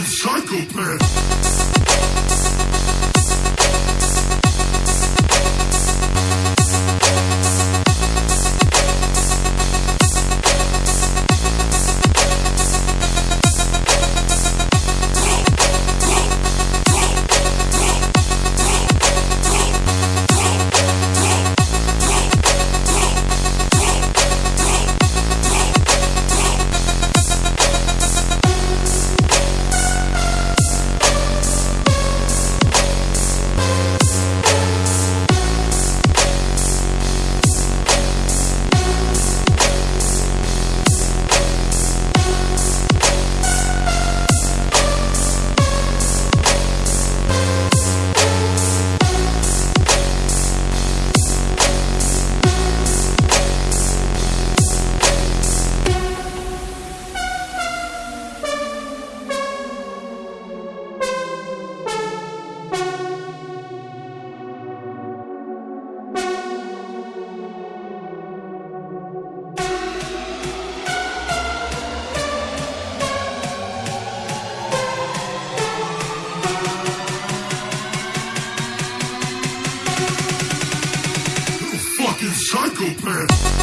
fucking psychopath. Psychopath.